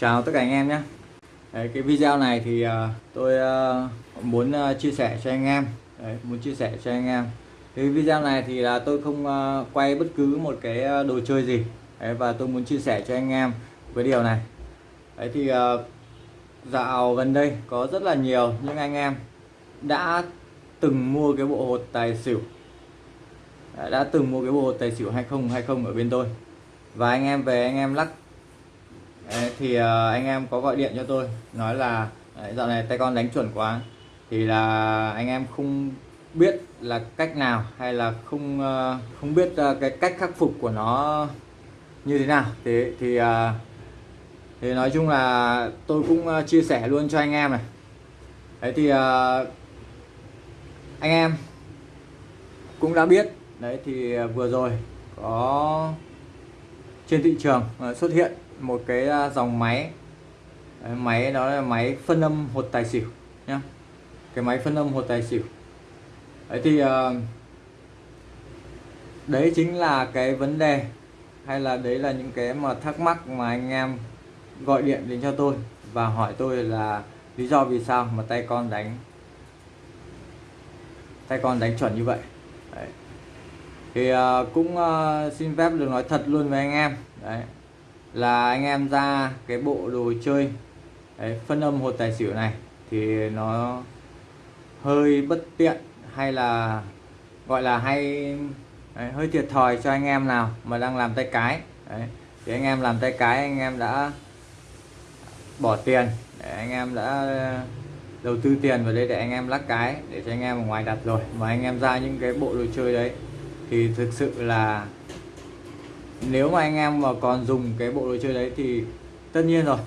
Chào tất cả anh em nhé. Đấy, cái video này thì uh, tôi uh, muốn uh, chia sẻ cho anh em. Đấy, muốn chia sẻ cho anh em. Cái video này thì là tôi không uh, quay bất cứ một cái đồ chơi gì. Đấy, và tôi muốn chia sẻ cho anh em với điều này. Đấy thì uh, dạo gần đây có rất là nhiều những anh em đã từng mua cái bộ hột tài xỉu. Đã từng mua cái bộ hột tài xỉu 2020 ở bên tôi. Và anh em về anh em lắc Đấy, thì uh, anh em có gọi điện cho tôi nói là đấy, dạo này tay con đánh chuẩn quá. Thì là anh em không biết là cách nào hay là không uh, không biết uh, cái cách khắc phục của nó như thế nào. Thế thì uh, thì nói chung là tôi cũng uh, chia sẻ luôn cho anh em này. Đấy thì uh, anh em cũng đã biết đấy thì uh, vừa rồi có trên thị trường uh, xuất hiện một cái à, dòng máy. Đấy, máy đó là máy phân âm hột tài xỉu nhá. Cái máy phân âm hột tài xỉu. Đấy thì uh, đấy chính là cái vấn đề hay là đấy là những cái mà thắc mắc mà anh em gọi điện đến cho tôi và hỏi tôi là lý do vì sao mà tay con đánh tay con đánh chuẩn như vậy. Đấy. thì uh, cũng uh, xin phép được nói thật luôn với anh em. Đấy là anh em ra cái bộ đồ chơi đấy, phân âm hột tài xỉu này thì nó hơi bất tiện hay là gọi là hay đấy, hơi thiệt thòi cho anh em nào mà đang làm tay cái đấy. thì anh em làm tay cái anh em đã bỏ tiền để anh em đã đầu tư tiền vào đây để anh em lắc cái để cho anh em ở ngoài đặt rồi mà anh em ra những cái bộ đồ chơi đấy thì thực sự là nếu mà anh em mà còn dùng cái bộ đồ chơi đấy thì tất nhiên rồi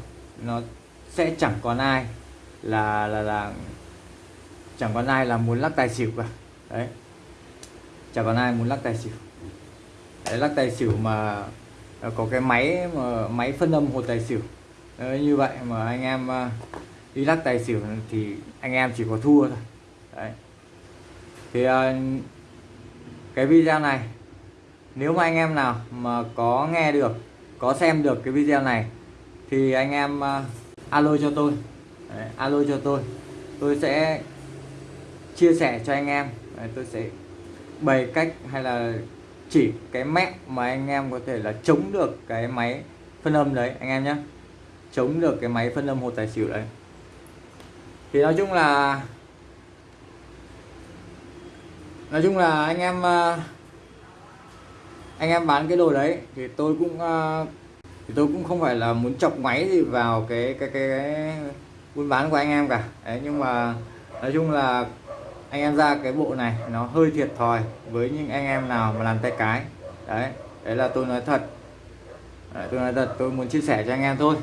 nó sẽ chẳng còn ai là là là chẳng còn ai là muốn lắc tài xỉu cả. Đấy. Chẳng còn ai muốn lắc tài xỉu. Đấy, lắc tài xỉu mà à, có cái máy mà máy phân âm hột tài xỉu. Đấy, như vậy mà anh em à, đi lắc tài xỉu thì anh em chỉ có thua thôi. Đấy. Thì à, cái video này nếu mà anh em nào mà có nghe được có xem được cái video này thì anh em uh, alo cho tôi. Đấy, alo cho tôi. Tôi sẽ chia sẻ cho anh em. Đấy, tôi sẽ bày cách hay là chỉ cái mẹo mà anh em có thể là chống được cái máy phân âm đấy anh em nhé. Chống được cái máy phân âm hồ tài xỉu đấy. Thì nói chung là nói chung là anh em uh, anh em bán cái đồ đấy thì tôi cũng uh, thì tôi cũng không phải là muốn chọc máy gì vào cái cái cái, cái buôn bán của anh em cả. Đấy nhưng mà nói chung là anh em ra cái bộ này nó hơi thiệt thòi với những anh em nào mà làm tay cái. Đấy đấy là tôi nói thật. Đấy, tôi nói thật tôi muốn chia sẻ cho anh em thôi.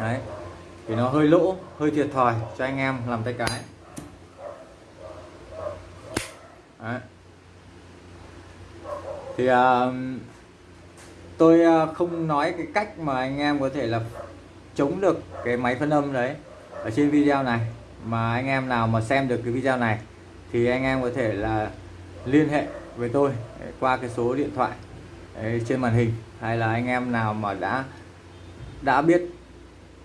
Đấy thì nó hơi lỗ hơi thiệt thòi cho anh em làm tay cái. Đấy thì uh, tôi uh, không nói cái cách mà anh em có thể là chống được cái máy phân âm đấy ở trên video này. Mà anh em nào mà xem được cái video này thì anh em có thể là liên hệ với tôi qua cái số điện thoại ờ, trên màn hình. Hay là anh em nào mà đã đã biết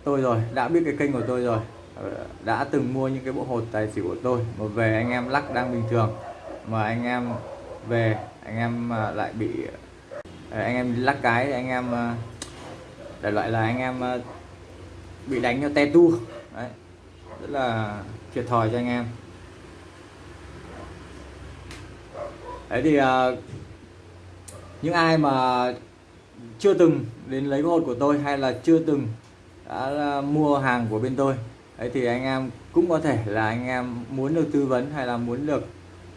tôi rồi đã biết cái kênh của tôi rồi ờ, đã từng mua những cái bộ hột tài xỉu của tôi mà về anh em lắc đang bình thường mà anh em về anh em à, lại bị à, anh em lắc cái anh em à, đại loại là anh em bị đánh cho te tu. Đấy, rất là thiệt thòi cho anh em. Đấy thì những ai mà chưa từng đến lấy hột của tôi hay là chưa từng đã mua hàng của bên tôi, đấy thì anh em cũng có thể là anh em muốn được tư vấn hay là muốn được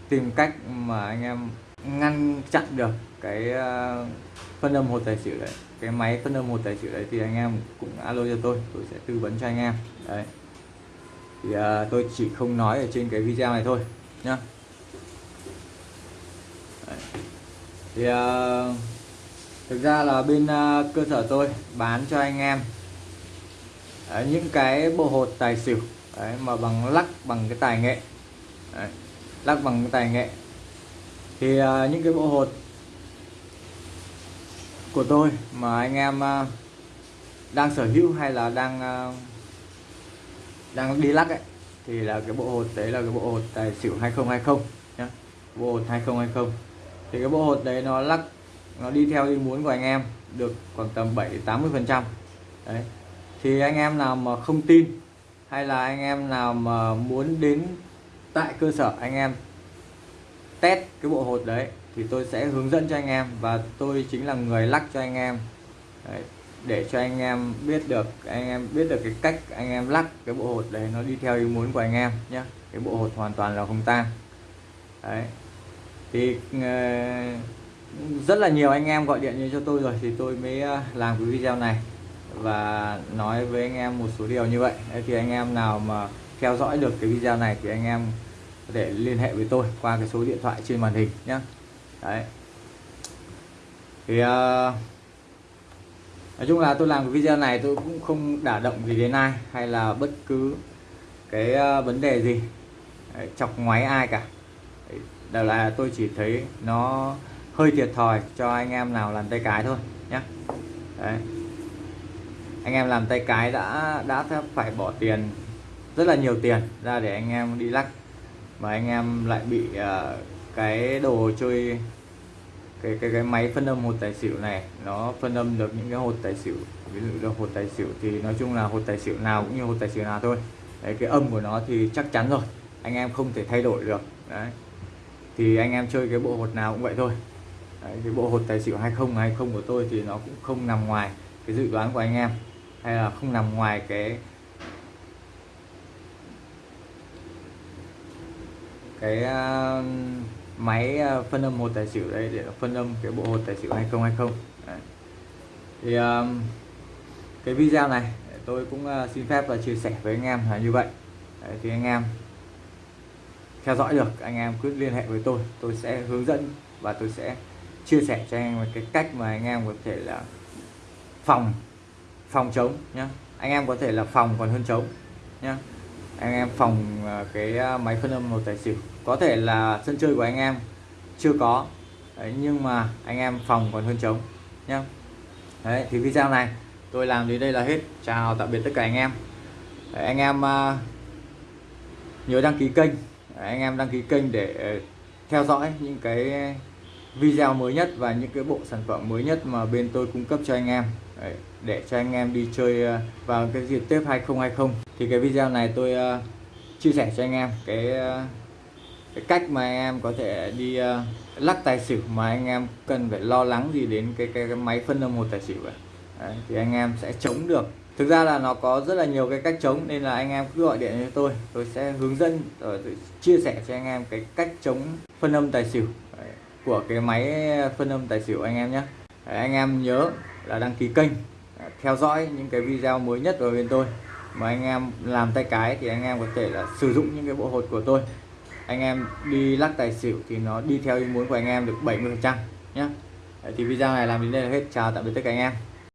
tìm cách mà anh em ngăn chặn được cái ờ, phân âm hột tài xỉu đấy. Cái máy phân âm hột tài xỉu đấy thì anh em cũng alo cho tôi tôi sẽ tư vấn cho anh em. Đấy. Thì à, tôi chỉ không nói ở trên cái video này thôi nhá. Đấy. thì à, thực ra là bên à, cơ sở tôi bán cho anh em đấy, những cái bộ hột tài xỉu đấy, mà bằng lắc bằng cái tài nghệ. Đấy, lắc bằng cái tài nghệ thì à, những cái bộ hột của tôi mà anh em à, đang sở hữu hay là đang à, đang đi lắc ấy thì là cái bộ hột đấy là cái bộ hột tài xỉu 2020 nhá. Bộ hột 2020 thì cái bộ hột đấy nó lắc nó đi theo ý muốn của anh em được khoảng tầm 7 80 phần trăm. Đấy. Thì anh em nào mà không tin hay là anh em nào mà muốn đến tại cơ sở anh em test cái bộ hột đấy thì tôi sẽ hướng dẫn cho anh em và tôi chính là người lắc cho anh em. Đấy, để cho anh em biết được anh em biết được cái cách anh em lắc cái bộ hột đấy nó đi theo ý muốn của anh em nhé cái bộ hột hoàn toàn là không tang đấy thì ờ, rất là nhiều anh em gọi điện như cho tôi rồi thì tôi mới ờ, làm cái video này và nói với anh em một số điều như vậy. Đấy, thì anh em nào mà theo dõi được cái video này thì anh em có thể liên hệ với tôi qua cái số điện thoại trên màn hình nhé đấy. Thì uh, nói chung là tôi làm cái video này tôi cũng không đả động gì đến ai hay là bất cứ cái uh, vấn đề gì. Đấy, chọc ngoáy ai cả. Đấy, là tôi chỉ thấy nó hơi thiệt thòi cho anh em nào làm tay cái thôi nhé đấy. Anh em làm tay cái đã đã phải bỏ tiền rất là nhiều tiền ra để anh em đi lắc mà anh em lại bị uh, cái đồ chơi cái cái cái máy phân âm hột tài xỉu này nó phân âm được những cái hột tài xỉu ví dụ là hột tài xỉu thì nói chung là hột tài xỉu nào cũng như hột tài xỉu nào thôi. Đấy, cái âm của nó thì chắc chắn rồi anh em không thể thay đổi được. Đấy thì anh em chơi cái bộ hột nào cũng vậy thôi. Đấy, cái bộ hột tài xỉu 20 20 của tôi thì nó cũng không nằm ngoài cái dự đoán của anh em hay là không nằm ngoài cái cái uh, máy uh, phân âm một tài xỉu đây để phân âm cái bộ hột tài xỉu 2020 đấy. thì um, cái video này tôi cũng uh, xin phép và chia sẻ với anh em là như vậy. Đấy, thì anh em theo dõi được anh em cứ liên hệ với tôi tôi sẽ hướng dẫn và tôi sẽ chia sẻ cho anh em cái cách mà anh em có thể là phòng phòng chống nhá. Anh em có thể là phòng còn hơn chống nhá anh em phòng ờ, cái ờ, máy phân âm một tài xỉu. Có thể là sân chơi của anh em chưa có. Đấy, nhưng mà anh em phòng còn hơn chống nhá. Đấy thì video này tôi làm đến đây là hết. Chào tạm biệt tất cả anh em. Đấy, anh em uh, nhớ đăng ký kênh. Đấy, anh em đăng ký kênh để theo dõi những cái video mới nhất và những cái bộ sản phẩm mới nhất mà bên tôi cung cấp cho anh em. Đấy, để cho anh em đi chơi vào cái dịp Tết 2020 thì cái video này tôi uh, chia sẻ cho anh em. Cái uh, cái cách mà anh em có thể đi uh, lắc tài xỉu mà anh em cần phải lo lắng gì đến cái cái, cái máy phân âm một tài xỉu Đấy, thì anh em sẽ chống được. Thực ra là nó có rất là nhiều cái cách chống nên là anh em cứ gọi điện cho tôi. Tôi sẽ hướng dẫn rồi chia sẻ cho anh em cái cách chống phân âm tài xỉu Đấy, của cái máy phân âm tài xỉu anh em nhé. Anh em nhớ là đăng ký kênh à, theo dõi những cái video mới nhất của bên tôi mà anh em làm tay cái thì anh em có thể là sử dụng những cái bộ hột của tôi. Anh em đi lắc tài xỉu thì nó đi theo ý muốn của anh em được 70 phần trăm nhé thì video này làm đến đây là hết. Chào tạm biệt tất cả anh em.